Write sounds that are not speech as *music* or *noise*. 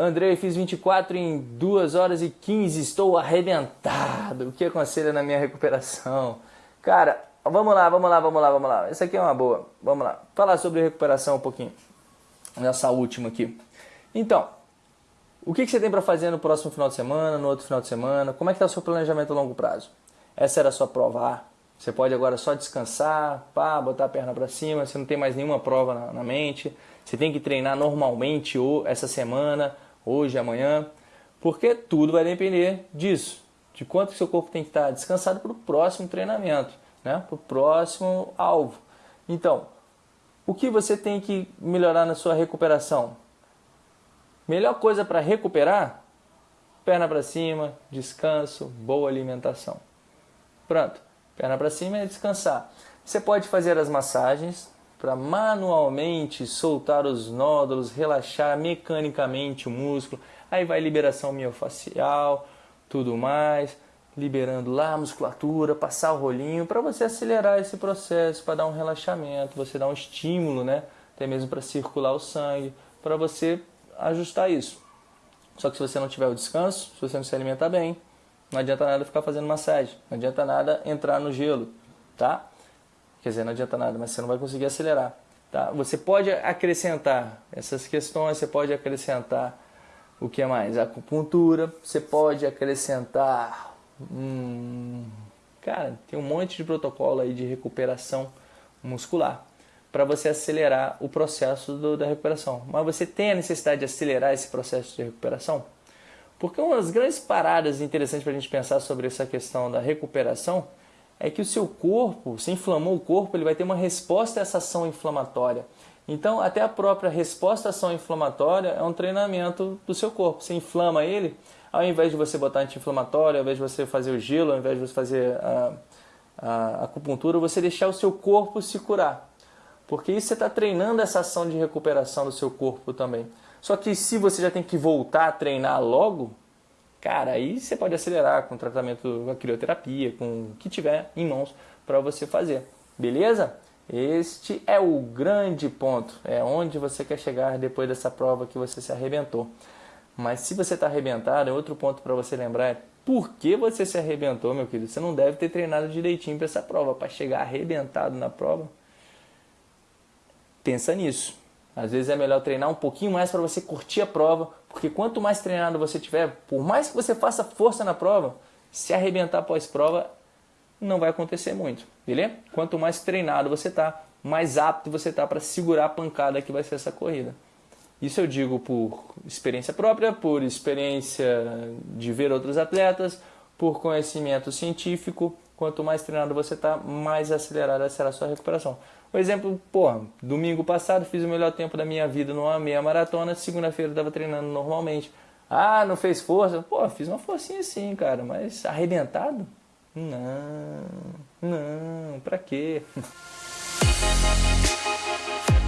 Andrei, fiz 24 em 2 horas e 15, estou arrebentado. O que aconselha na minha recuperação? Cara, vamos lá, vamos lá, vamos lá, vamos lá. Essa aqui é uma boa. Vamos lá. Falar sobre recuperação um pouquinho. Nessa última aqui. Então, o que, você tem para fazer no próximo final de semana, no outro final de semana? Como é que está o seu planejamento a longo prazo? Essa era a sua prova A. Você pode agora só descansar, pá, botar a perna para cima, você não tem mais nenhuma prova na, na mente. Você tem que treinar normalmente ou essa semana, hoje, amanhã, porque tudo vai depender disso, de quanto seu corpo tem que estar descansado para o próximo treinamento, né? para o próximo alvo. Então, o que você tem que melhorar na sua recuperação? Melhor coisa para recuperar? Perna para cima, descanso, boa alimentação. Pronto, perna para cima é descansar. Você pode fazer as massagens, para manualmente soltar os nódulos, relaxar mecanicamente o músculo. Aí vai liberação miofascial, tudo mais, liberando lá a musculatura, passar o rolinho para você acelerar esse processo, para dar um relaxamento, você dar um estímulo, né? Até mesmo para circular o sangue, para você ajustar isso. Só que se você não tiver o descanso, se você não se alimentar bem, não adianta nada ficar fazendo massagem, não adianta nada entrar no gelo, tá? Quer dizer, não adianta nada, mas você não vai conseguir acelerar. Tá? Você pode acrescentar essas questões, você pode acrescentar o que mais? Acupuntura, você pode acrescentar. Hum, cara, tem um monte de protocolo aí de recuperação muscular para você acelerar o processo do, da recuperação. Mas você tem a necessidade de acelerar esse processo de recuperação? Porque uma das grandes paradas interessantes para a gente pensar sobre essa questão da recuperação é que o seu corpo, se inflamou o corpo, ele vai ter uma resposta a essa ação inflamatória. Então, até a própria resposta à ação inflamatória é um treinamento do seu corpo. Você inflama ele, ao invés de você botar anti-inflamatório, ao invés de você fazer o gelo, ao invés de você fazer a, a acupuntura, você deixar o seu corpo se curar. Porque isso você está treinando essa ação de recuperação do seu corpo também. Só que se você já tem que voltar a treinar logo, Cara, aí você pode acelerar com tratamento com a crioterapia, com o que tiver em mãos para você fazer. Beleza? Este é o grande ponto, é onde você quer chegar depois dessa prova que você se arrebentou. Mas se você está arrebentado, é outro ponto para você lembrar é por que você se arrebentou, meu querido. Você não deve ter treinado direitinho para essa prova, para chegar arrebentado na prova. Pensa nisso. Às vezes é melhor treinar um pouquinho mais para você curtir a prova, porque quanto mais treinado você tiver, por mais que você faça força na prova, se arrebentar pós-prova, não vai acontecer muito, beleza? Quanto mais treinado você está, mais apto você está para segurar a pancada que vai ser essa corrida. Isso eu digo por experiência própria, por experiência de ver outros atletas, por conhecimento científico. Quanto mais treinado você está, mais acelerada será a sua recuperação. Por exemplo, pô, domingo passado fiz o melhor tempo da minha vida numa meia maratona, segunda-feira estava treinando normalmente. Ah, não fez força? Pô, fiz uma forcinha sim, cara, mas arrebentado? Não, não, pra quê? *laughs*